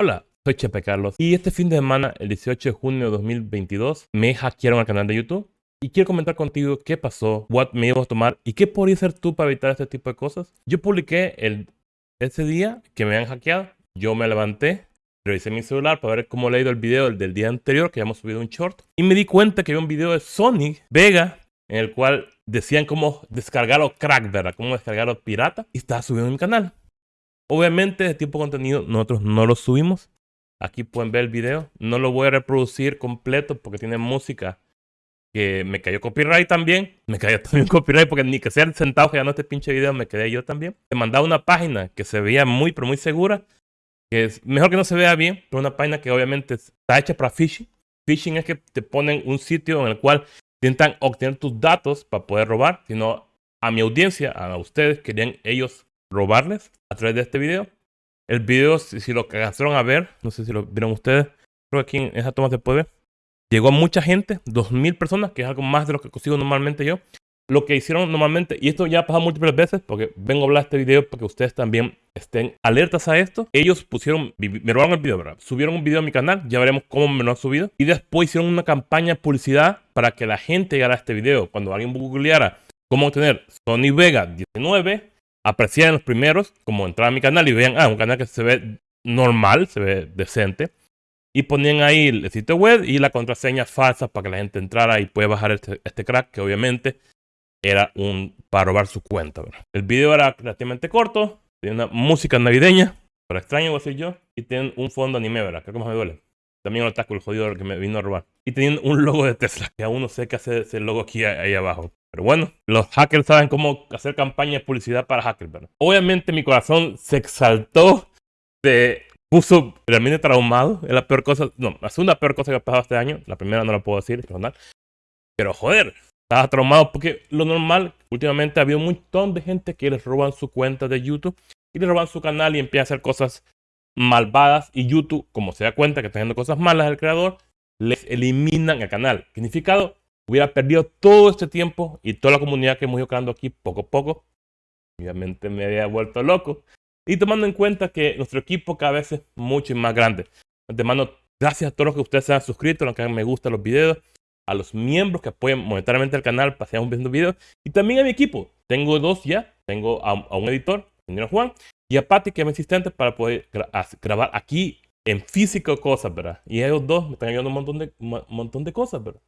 Hola, soy Chepe Carlos y este fin de semana, el 18 de junio de 2022, me hackearon al canal de YouTube y quiero comentar contigo qué pasó, what me iba a tomar y qué podrías hacer tú para evitar este tipo de cosas. Yo publiqué el, ese día que me han hackeado, yo me levanté, revisé mi celular para ver cómo le ha ido el video del, día anterior, que habíamos subido un short, y me di cuenta que había un video de Sonic Vega en el cual decían cómo descargarlo crack, ¿verdad? Cómo descargarlo pirata y estaba subido en mi canal. Obviamente, este tipo de contenido nosotros no lo subimos. Aquí pueden ver el video. No lo voy a reproducir completo porque tiene música que me cayó copyright también. Me cayó también copyright porque ni que sean sentados que no este pinche video me quedé yo también. Te mandaba una página que se veía muy, pero muy segura. Que es mejor que no se vea bien, pero una página que obviamente está hecha para phishing. Phishing es que te ponen un sitio en el cual intentan obtener tus datos para poder robar, sino a mi audiencia, a ustedes, querían ellos robarles a través de este video. El video, si, lo alcanzaron a ver, no sé si lo vieron ustedes, creo que aquí en esa toma se puede ver. Llegó a mucha gente, 2.000 personas, que es algo más de lo que consigo normalmente yo. Lo que hicieron normalmente, y esto ya ha pasado múltiples veces, porque vengo a hablar de este video para que ustedes también estén alertas a esto. Ellos pusieron, me robaron el video, ¿verdad? Subieron un video a mi canal, ya veremos cómo me lo han subido. Y después hicieron una campaña de publicidad para que la gente llegara a este video. Cuando alguien googleara cómo obtener Sony Vega 19, apreciaran los primeros, como entrar a mi canal y vean, ah, un canal que se ve normal, se ve decente. Y ponían ahí el sitio web y la contraseña falsa para que la gente entrara y pueda bajar este, este crack, que obviamente era un para robar su cuenta. El video era relativamente corto, tiene una música navideña, pero extraño, voy a decir yo, y tienen un fondo anime, ¿verdad? Creo que más me duele. También otaku, el jodido que me vino a robar. Y tienen un logo de Tesla, que aún no sé qué hace ese logo aquí ahí abajo. Pero bueno, los hackers saben cómo hacer campaña de publicidad para hackers, ¿verdad? Obviamente mi corazón se exaltó, se puso realmente traumado. Es la peor cosa, no, la segunda peor cosa que ha pasado este año. La primera no la puedo decir, personal. Pero joder, estaba traumado porque lo normal, últimamente había un montón de gente que les roban su cuenta de YouTube y les roban su canal y empiezan a hacer cosas malvadas. Y YouTube, como se da cuenta que está haciendo cosas malas el creador, les eliminan el canal. Significado, hubiera perdido todo este tiempo y toda la comunidad que hemos ido creando aquí poco a poco. Obviamente me había vuelto loco. Y tomando en cuenta que nuestro equipo cada vez es mucho más grande. De mano, gracias a todos los que ustedes se han suscrito, los que han me gusta los videos, a los miembros que apoyan monetariamente el canal para seguir viendo videos, y también a mi equipo. Tengo dos ya. Tengo a, un editor, señor Juan, y a Patty, que es mi asistente, para poder grabar aquí en físico cosas, ¿verdad? Y ellos dos me están ayudando un montón de, un montón de cosas, ¿verdad?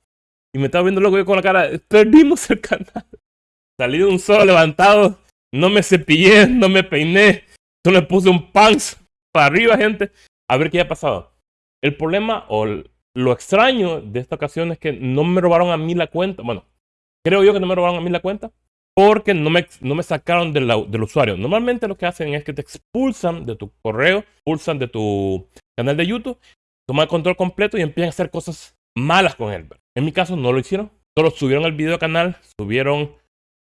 Y me estaba viendo loco yo con la cara, perdimos el canal. Salí de un solo levantado, no me cepillé, no me peiné, solo le puse un pants para arriba, gente, a ver qué ha pasado. El problema o lo extraño de esta ocasión es que no me robaron a mí la cuenta. Bueno, creo yo que no me robaron a mí la cuenta porque no me, no me sacaron del, del usuario. Normalmente lo que hacen es que te expulsan de tu correo, expulsan de tu canal de YouTube, toman el control completo y empiezan a hacer cosas malas con él. En mi caso no lo hicieron. Solo subieron el video al canal, subieron,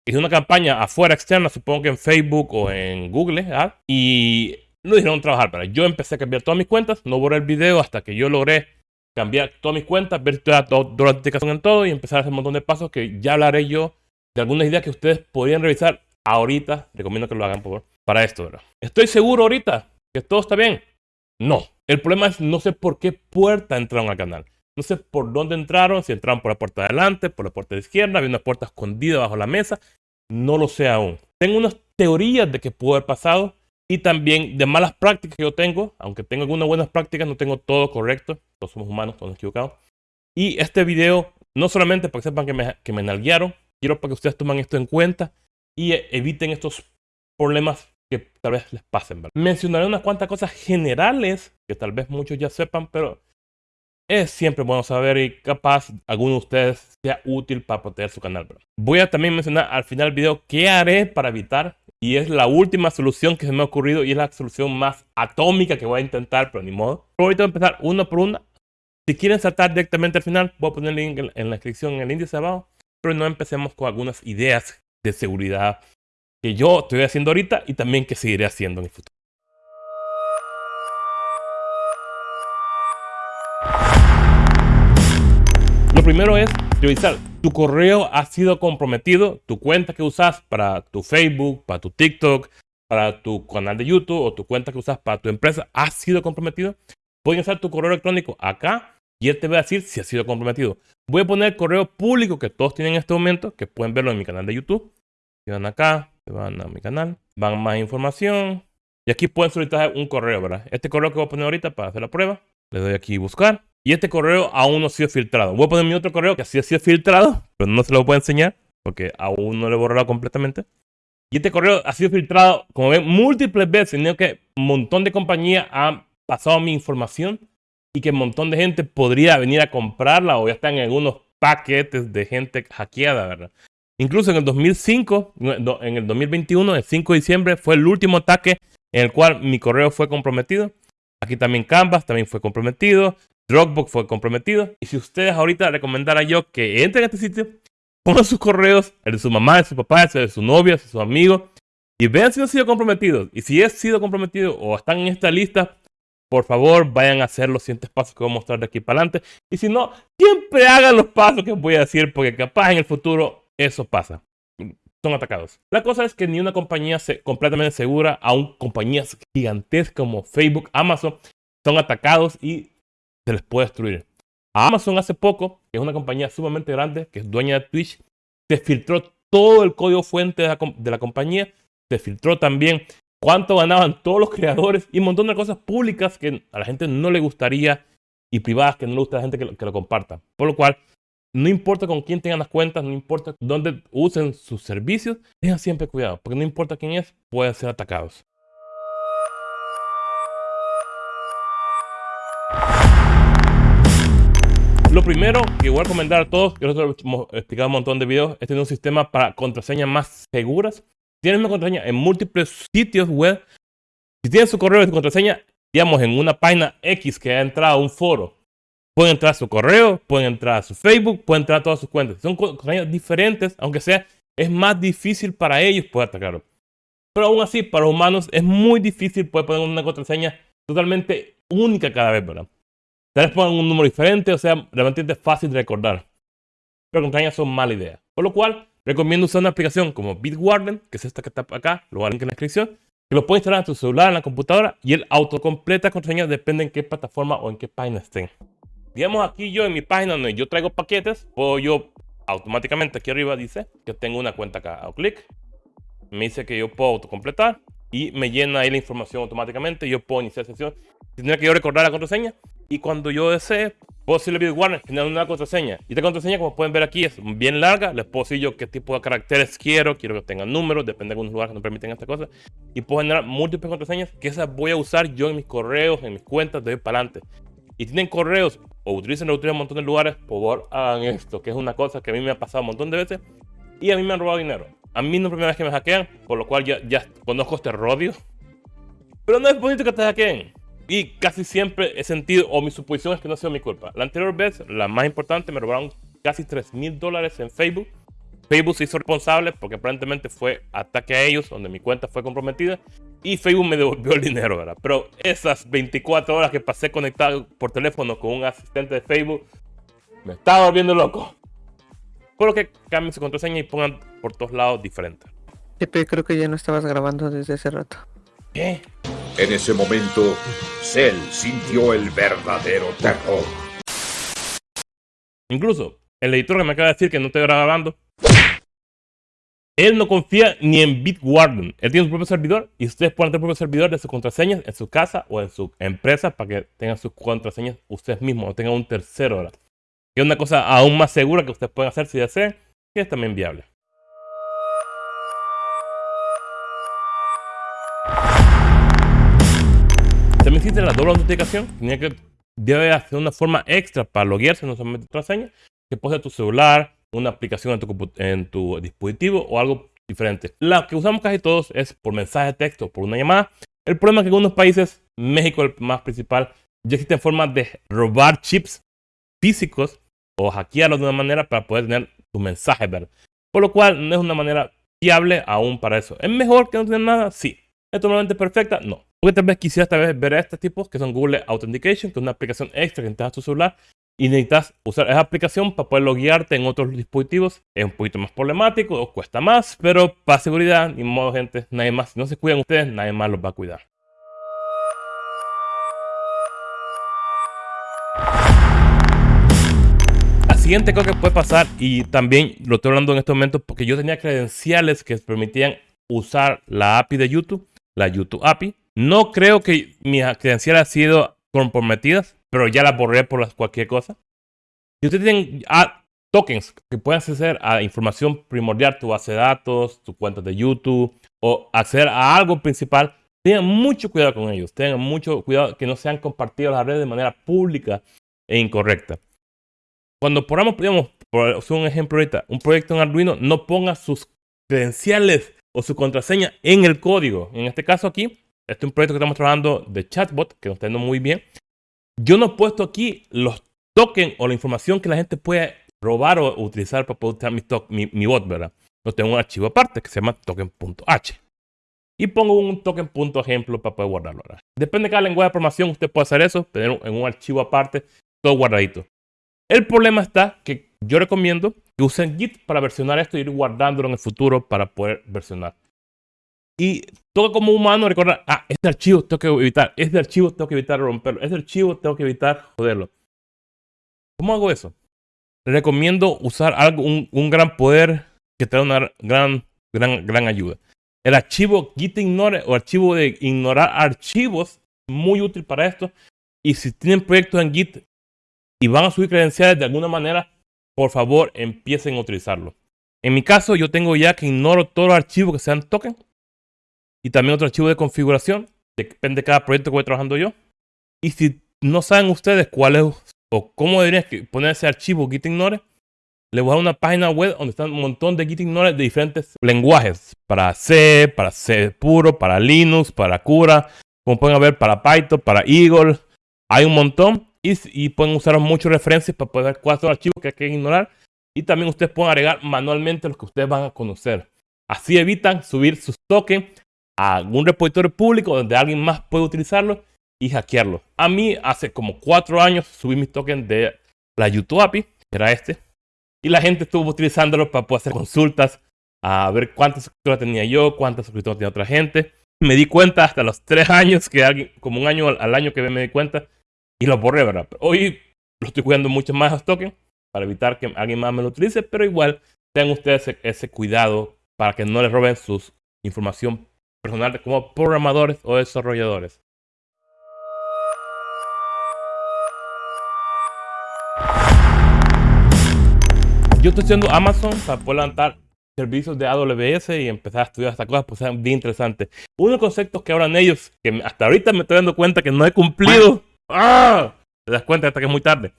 hice una campaña afuera externa, supongo que en Facebook o en Google, ¿ah? y no dijeron trabajar. Pero yo empecé a cambiar todas mis cuentas, no borré el video hasta que yo logré cambiar todas mis cuentas, ver toda, la aplicación en todo y empezar a hacer un montón de pasos que ya hablaré yo de algunas ideas que ustedes podrían revisar ahorita. Recomiendo que lo hagan por para esto. ¿verdad? Estoy seguro ahorita que todo está bien. No. El problema es no sé por qué puerta entraron al canal. No sé por dónde entraron, si entraron por la puerta de adelante, por la puerta de izquierda, había una puerta escondida bajo la mesa. No lo sé aún. Tengo unas teorías de que pudo haber pasado y también de malas prácticas que yo tengo. Aunque tengo algunas buenas prácticas, no tengo todo correcto. Todos somos humanos, todos equivocados. Y este video, no solamente para que sepan que me, que me nalguearon, quiero para que ustedes tomen esto en cuenta y eviten estos problemas que tal vez les pasen. Mencionaré unas cuantas cosas generales que tal vez muchos ya sepan, pero es siempre bueno saber y capaz alguno de ustedes sea útil para proteger su canal. Voy a también mencionar al final del video qué haré para evitar y es la última solución que se me ha ocurrido y es la solución más atómica que voy a intentar, pero ni modo. Pero ahorita voy a empezar uno por una. Si quieren saltar directamente al final, voy a poner el link en la descripción en el índice abajo. Pero no empecemos con algunas ideas de seguridad que yo estoy haciendo ahorita y también que seguiré haciendo en el futuro. Lo primero es revisar. Tu correo ha sido comprometido, tu cuenta que usas para tu Facebook, para tu TikTok, para tu canal de YouTube o tu cuenta que usas para tu empresa ha sido comprometido, pueden usar tu correo electrónico acá y él te va a decir si ha sido comprometido. Voy a poner el correo público que todos tienen en este momento, que pueden verlo en mi canal de YouTube. Si van acá, se van a mi canal, van más información. Y aquí pueden solicitar un correo, ¿verdad? Este correo que voy a poner ahorita para hacer la prueba. Le doy aquí buscar. Y este correo aún no ha sido filtrado. Voy a poner mi otro correo que sí ha sido filtrado, pero no se lo puedo enseñar porque aún no lo he borrado completamente. Y este correo ha sido filtrado, como ven, múltiples veces. Sino que un montón de compañías han pasado mi información y que un montón de gente podría venir a comprarla o ya están en algunos paquetes de gente hackeada, ¿verdad? Incluso en el 2005, en el 2021, el 5 de diciembre, fue el último ataque en el cual mi correo fue comprometido. Aquí también Canvas también fue comprometido. Dropbox fue comprometido. Y si ustedes ahorita recomendara yo que entren a este sitio, pongan sus correos, el de su mamá, de su papá, el de su novia, de sus amigos, y vean si han sido comprometidos. Y si he sido comprometido o están en esta lista, por favor vayan a hacer los siguientes pasos que voy a mostrar de aquí para adelante. Y si no, siempre hagan los pasos que voy a decir, porque capaz en el futuro eso pasa. Son atacados. La cosa es que ni una compañía completamente segura, aún compañías gigantescas como Facebook, Amazon, son atacados y se les puede destruir. Amazon hace poco, que es una compañía sumamente grande, que es dueña de Twitch, se filtró todo el código fuente de la, compañía, se filtró también cuánto ganaban todos los creadores y un montón de cosas públicas que a la gente no le gustaría y privadas que no le gusta a la gente que lo, que lo comparta. Por lo cual, no importa con quién tengan las cuentas, no importa dónde usen sus servicios, tengan siempre cuidado, porque no importa quién es, pueden ser atacados. Lo primero que voy a recomendar a todos, que nosotros hemos explicado un montón de videos, es tener un sistema para contraseñas más seguras. Tienen una contraseña en múltiples sitios web. Si tienen su correo y su contraseña, digamos, en una página X que ha entrado a un foro, pueden entrar a su correo, pueden entrar a su Facebook, pueden entrar a todas sus cuentas. Son contraseñas diferentes, aunque sea, es más difícil para ellos poder atacarlo. Pero aún así, para los humanos es muy difícil poder poner una contraseña totalmente única cada vez, ¿verdad? Tal vez pongan un número diferente, o sea, realmente es fácil de recordar. Pero contraseñas son mala idea. Por lo cual, recomiendo usar una aplicación como Bitwarden, que es esta que está acá, lo voy a en la descripción, que lo puedes instalar en tu celular, en la computadora, y él autocompleta contraseñas, depende en qué plataforma o en qué página estén. Digamos aquí yo en mi página donde yo traigo paquetes, puedo yo automáticamente aquí arriba dice que tengo una cuenta acá. Hago clic, me dice que yo puedo autocompletar y me llena ahí la información automáticamente. Yo puedo iniciar sesión. Tendría que yo recordar la contraseña y cuando yo desee, puedo decirle a Warner generar una contraseña. Y esta contraseña, como pueden ver aquí, es bien larga. Les puedo decir yo qué tipo de caracteres quiero. Quiero que tengan números, depende de algunos lugares que no permiten esta cosa. Y puedo generar múltiples contraseñas que esas voy a usar yo en mis correos, en mis cuentas de hoy para adelante. Y tienen correos o utilizan en un montón de lugares, por favor hagan esto, que es una cosa que a mí me ha pasado un montón de veces. Y a mí me han robado dinero. A mí no es la primera vez que me hackean, por lo cual ya, ya conozco este rodio. Pero no es bonito que te hackeen. Y casi siempre he sentido, o mi suposición es que no ha sido mi culpa. La anterior vez, la más importante, me robaron casi 3 mil dólares en Facebook. Facebook se hizo responsable porque aparentemente fue ataque a ellos, donde mi cuenta fue comprometida. Y Facebook me devolvió el dinero, ¿verdad? Pero esas 24 horas que pasé conectado por teléfono con un asistente de Facebook, me estaba volviendo loco. Por lo que cambien su contraseña y pongan por todos lados diferentes. Pepe, creo que ya no estabas grabando desde hace rato. ¿Qué? En ese momento, Cell sintió el verdadero terror. Incluso, el editor que me acaba de decir que no estoy grabando, él no confía ni en Bitwarden. Él tiene su propio servidor y ustedes pueden tener su propio servidor de sus contraseñas en su casa o en su empresa para que tengan sus contraseñas ustedes mismos o tengan un tercero. ¿verdad? Que es una cosa aún más segura que ustedes pueden hacer si desean, que es también viable. Existe la doble autenticación. Tenía que debe hacer una forma extra para loguearse, no solamente contraseña, que ser tu celular, una aplicación en tu, en tu dispositivo o algo diferente. La que usamos casi todos es por mensaje de texto, por una llamada. El problema es que en algunos países, México el más principal, ya existen formas de robar chips físicos o hackearlos de una manera para poder tener tu mensaje, ¿verdad? Por lo cual no es una manera fiable aún para eso. ¿Es mejor que no tener nada? Sí. ¿Es totalmente perfecta? No. Porque tal vez quisieras tal vez ver a estos tipos que son Google Authentication, que es una aplicación extra que entras a tu celular y necesitas usar esa aplicación para poder loguearte en otros dispositivos. Es un poquito más problemático, o cuesta más, pero para seguridad, ni modo, gente, nadie más. Si no se cuidan ustedes, nadie más los va a cuidar. Siguiente cosa que puede pasar, y también lo estoy hablando en este momento porque yo tenía credenciales que permitían usar la API de YouTube, la YouTube API. No creo que mis credenciales han sido comprometidas, pero ya las borré por cualquier cosa. Si ustedes tienen ah, tokens que pueden acceder a información primordial, tu base de datos, tu cuenta de YouTube o acceder a algo principal, tengan mucho cuidado con ellos. Tengan mucho cuidado que no sean compartidos las redes de manera pública e incorrecta. Cuando ponamos, digamos, por un ejemplo ahorita, un proyecto en Arduino, no ponga sus credenciales o su contraseña en el código. En este caso aquí, este es un proyecto que estamos trabajando de chatbot, que nos está yendo muy bien. Yo no he puesto aquí los tokens o la información que la gente puede robar o utilizar para poder utilizar mi, mi, bot, ¿verdad? No tengo un archivo aparte que se llama token.h. Y pongo un token.ejemplo para poder guardarlo. ¿verdad? Depende de cada lenguaje de programación, usted puede hacer eso, tener en un archivo aparte, todo guardadito. El problema está que yo recomiendo que usen Git para versionar esto y ir guardándolo en el futuro para poder versionar. Y todo como humano recordar, ah, este archivo tengo que evitar, este archivo tengo que evitar romperlo, este archivo tengo que evitar joderlo. ¿Cómo hago eso? Recomiendo usar algo, un, un gran poder que da una gran, gran, gran ayuda. El archivo git ignore o archivo de ignorar archivos, muy útil para esto. Y si tienen proyectos en Git y van a subir credenciales de alguna manera, por favor empiecen a utilizarlo. En mi caso, yo tengo ya que ignoro todos los archivos que sean token y también otro archivo de configuración. Depende de cada proyecto que voy trabajando yo. Y si no saben ustedes cuál es o cómo deberían poner ese archivo git ignore, les voy a dar una página web donde están un montón de git ignore de diferentes lenguajes. Para C, para C puro, para Linux, para Cura, como pueden ver, para Python, para Eagle. Hay un montón y, y pueden usar muchas referencias para poder ver cuáles son los archivos que hay que ignorar. Y también ustedes pueden agregar manualmente los que ustedes van a conocer. Así evitan subir sus tokens a algún repositorio público donde alguien más puede utilizarlo y hackearlo. A mí hace como cuatro años subí mis tokens de la YouTube API, que era este, y la gente estuvo utilizándolo para poder hacer consultas a ver cuántas suscriptores tenía yo, cuántas suscriptores tenía otra gente. Me di cuenta hasta los tres años, que alguien, como un año al año que me di cuenta, y lo borré, ¿verdad? hoy lo estoy cuidando mucho más los tokens para evitar que alguien más me lo utilice, pero igual tengan ustedes ese, cuidado para que no les roben su información personal como programadores o desarrolladores. Yo estoy haciendo Amazon para poder levantar servicios de AWS y empezar a estudiar estas cosas, pues es bien interesante. Uno de los conceptos que hablan ellos, que hasta ahorita me estoy dando cuenta que no he cumplido, ¡ah! te das cuenta hasta que es muy tarde,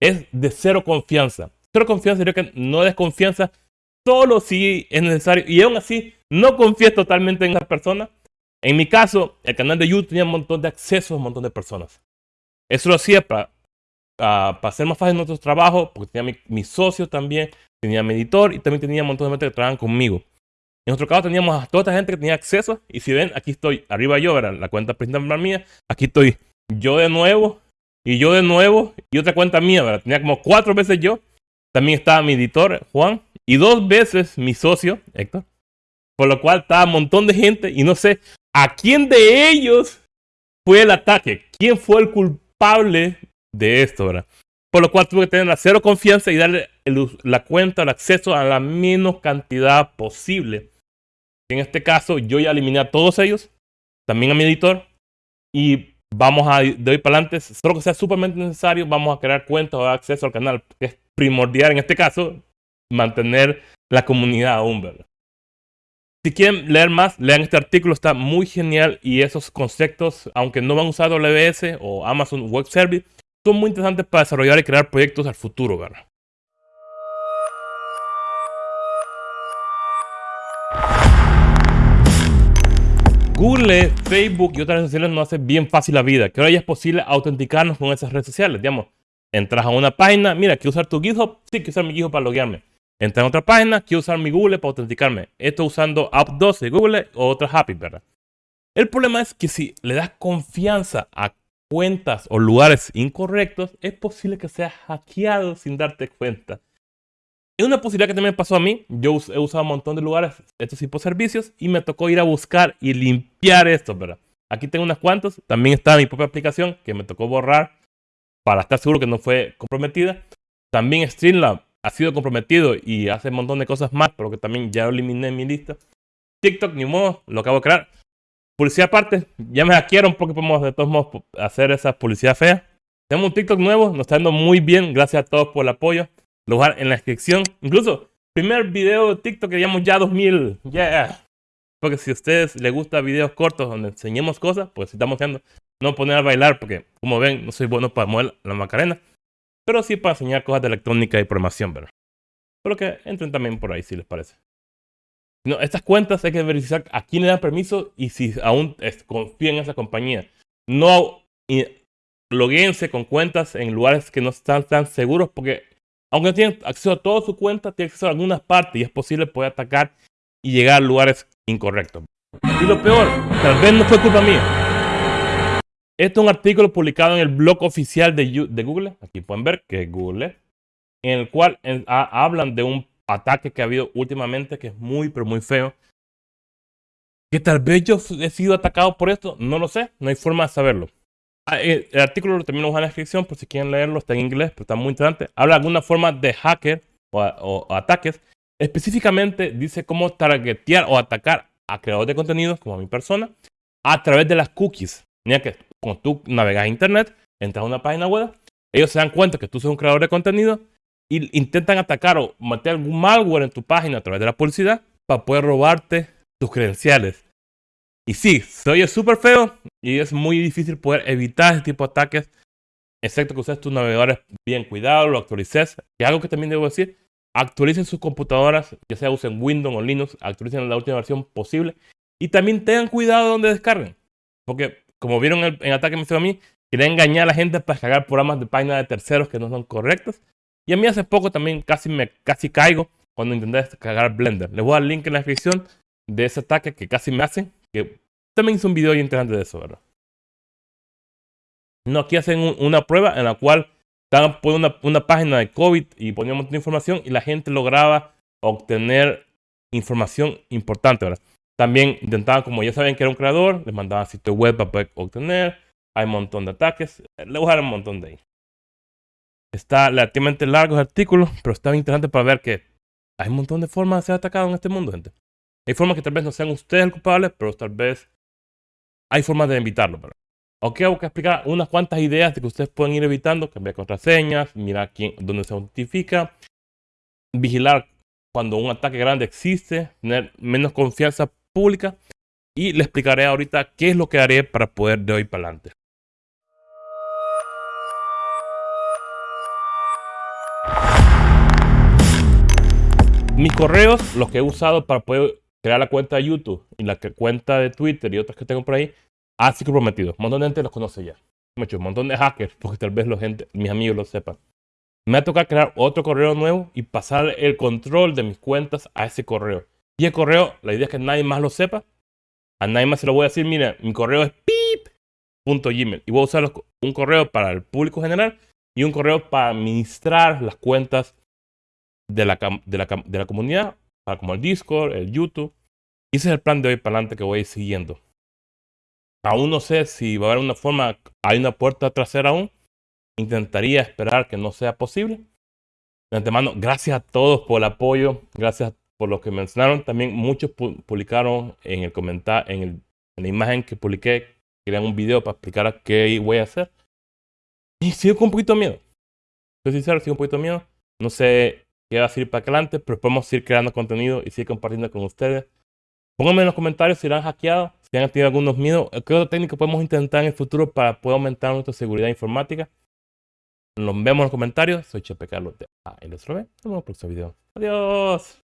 es de cero confianza. Cero confianza sería que no desconfianza solo si es necesario. Y aún así, no confíes totalmente en esa persona. En mi caso, el canal de YouTube tenía un montón de acceso a un montón de personas. Eso lo hacía para, para hacer más fácil nuestro trabajo, porque tenía mi, mi, socio también, tenía mi editor y también tenía un montón de gente que trabajaban conmigo. En nuestro caso teníamos a toda esta gente que tenía acceso. Y si ven, aquí estoy, arriba yo, ¿verdad? la cuenta principal mía. Aquí estoy yo de nuevo, y yo de nuevo, y otra cuenta mía, ¿verdad? Tenía como cuatro veces yo. También estaba mi editor, Juan, y dos veces mi socio, Héctor. Por lo cual estaba un montón de gente y no sé a quién de ellos fue el ataque. ¿Quién fue el culpable de esto, verdad? Por lo cual tuve que tener la cero confianza y darle la cuenta, el acceso a la menos cantidad posible. En este caso, yo ya eliminé a todos ellos, también a mi editor, y vamos a, de hoy para adelante, solo que sea súpermente necesario, vamos a crear cuentas o acceso al canal, que es primordial en este caso, mantener la comunidad aún, ¿verdad? Si quieren leer más, lean este artículo, está muy genial y esos conceptos, aunque no van a usar AWS o Amazon Web Service, son muy interesantes para desarrollar y crear proyectos al futuro, ¿verdad? Google, Facebook y otras redes sociales nos hacen bien fácil la vida, que ahora ya es posible autenticarnos con esas redes sociales, digamos. Entras a una página, mira, quiero usar tu GitHub, sí, quiero usar mi GitHub para loguearme. Entra en otra página, quiero usar mi Google para autenticarme. Esto usando App12 de Google o otras APIs, ¿verdad? El problema es que si le das confianza a cuentas o lugares incorrectos, es posible que seas hackeado sin darte cuenta. Es una posibilidad que también pasó a mí. Yo he usado un montón de lugares, estos tipos de servicios, y me tocó ir a buscar y limpiar esto, ¿verdad? Aquí tengo unas cuantas. También está mi propia aplicación que me tocó borrar para estar seguro que no fue comprometida. También Streamlab ha sido comprometido y hace un montón de cosas más, pero que también ya lo eliminé en mi lista. TikTok, ni modo, lo acabo de crear. Publicidad aparte, ya me hackearon porque podemos de todos modos hacer esa publicidad fea. Tenemos un TikTok nuevo, nos está yendo muy bien, gracias a todos por el apoyo. Lugar en la descripción. Incluso, primer video de TikTok que llamamos ya 2000. Yeah. Porque si a ustedes les gusta videos cortos donde enseñemos cosas, pues estamos haciendo, no poner a bailar porque, como ven, no soy bueno para mover la macarena. Pero sí para enseñar cosas de electrónica y programación, ¿verdad? Pero que entren también por ahí si les parece. No, estas cuentas hay que verificar a quién le dan permiso y si aún confían en esa compañía. No logueense con cuentas en lugares que no están tan seguros porque aunque no tienen acceso a toda su cuenta, tienen acceso a algunas partes y es posible poder atacar y llegar a lugares incorrectos. Y lo peor, tal vez no fue culpa mía. Este es un artículo publicado en el blog oficial de, Google, aquí pueden ver que es Google, en el cual hablan de un ataque que ha habido últimamente que es muy, pero muy feo. Que tal vez yo he sido atacado por esto, no lo sé, no hay forma de saberlo. Ah, eh, el artículo lo dejo en la descripción por si quieren leerlo, está en inglés, pero está muy interesante. Habla de alguna forma de hacker o, ataques. Específicamente dice cómo targetear o atacar a creadores de contenido, como a mi persona, a través de las cookies. Mira que cuando tú navegas a internet, entras a una página web, ellos se dan cuenta que tú eres un creador de contenido y intentan atacar o meter algún malware en tu página a través de la publicidad para poder robarte tus credenciales. Y sí, se oye súper feo y es muy difícil poder evitar ese tipo de ataques, excepto que uses tus navegadores bien cuidados, lo actualices. Y algo que también debo decir, actualicen sus computadoras, ya sea usen Windows o Linux, actualicen la última versión posible. Y también tengan cuidado donde descarguen. Porque, como vieron en el ataque que me hizo a mí, quieren engañar a la gente para descargar programas de páginas de terceros que no son correctos. Y a mí hace poco también casi me casi caigo cuando intenté descargar Blender. Les voy a dar el link en la descripción de ese ataque que casi me hacen. Que también hice un video interesante de eso, ¿verdad? No, aquí hacen una prueba en la cual estaban poniendo una, página de COVID y ponían un montón de información y la gente lograba obtener información importante, ¿verdad? También intentaban, como ya saben que era un creador, les mandaban sitio web para poder obtener. Hay un montón de ataques. Le voy un montón de ahí. Está relativamente largo el artículo, pero está interesante para ver que hay un montón de formas de ser atacado en este mundo, gente. Hay formas que tal vez no sean ustedes el culpable, pero tal vez hay formas de evitarlo. Ok, voy a explicar unas cuantas ideas de que ustedes pueden ir evitando, cambiar contraseñas, mirar quién, dónde se autentifica, vigilar cuando un ataque grande existe, tener menos confianza pública y le explicaré ahorita qué es lo que haré para poder de hoy para adelante. Mis correos, los que he usado para poder crear la cuenta de YouTube y la cuenta de Twitter y otras que tengo por ahí, ha sido prometido. Un montón de gente los conoce ya. Mucho, un montón de hackers, porque tal vez los gente, mis amigos lo sepan. Me va a tocar crear otro correo nuevo y pasar el control de mis cuentas a ese correo. Y el correo, la idea es que nadie más lo sepa. A nadie más se lo voy a decir, mira, mi correo es pip.gmail. Y voy a usar un correo para el público general y un correo para administrar las cuentas de la, de la, de la comunidad, como el Discord, el YouTube. Y ese es el plan de hoy para adelante que voy siguiendo. Aún no sé si va a haber una forma, hay una puerta trasera aún. Intentaría esperar que no sea posible. De antemano, gracias a todos por el apoyo, gracias por lo que mencionaron. También muchos publicaron en el comentario, en, en la imagen que publiqué, querían un video para explicar qué voy a hacer. Y sigo con un poquito de miedo. Soy sincero, sigo un poquito de miedo. No sé qué va a seguir para adelante, pero podemos seguir creando contenido y seguir compartiendo con ustedes. Pónganme en los comentarios si han hackeado, si han tenido algunos miedos. ¿Qué otro técnico podemos intentar en el futuro para poder aumentar nuestra seguridad informática? Nos vemos en los comentarios. Soy Chepe Carlos de A. Nos vemos en el próximo video. Adiós.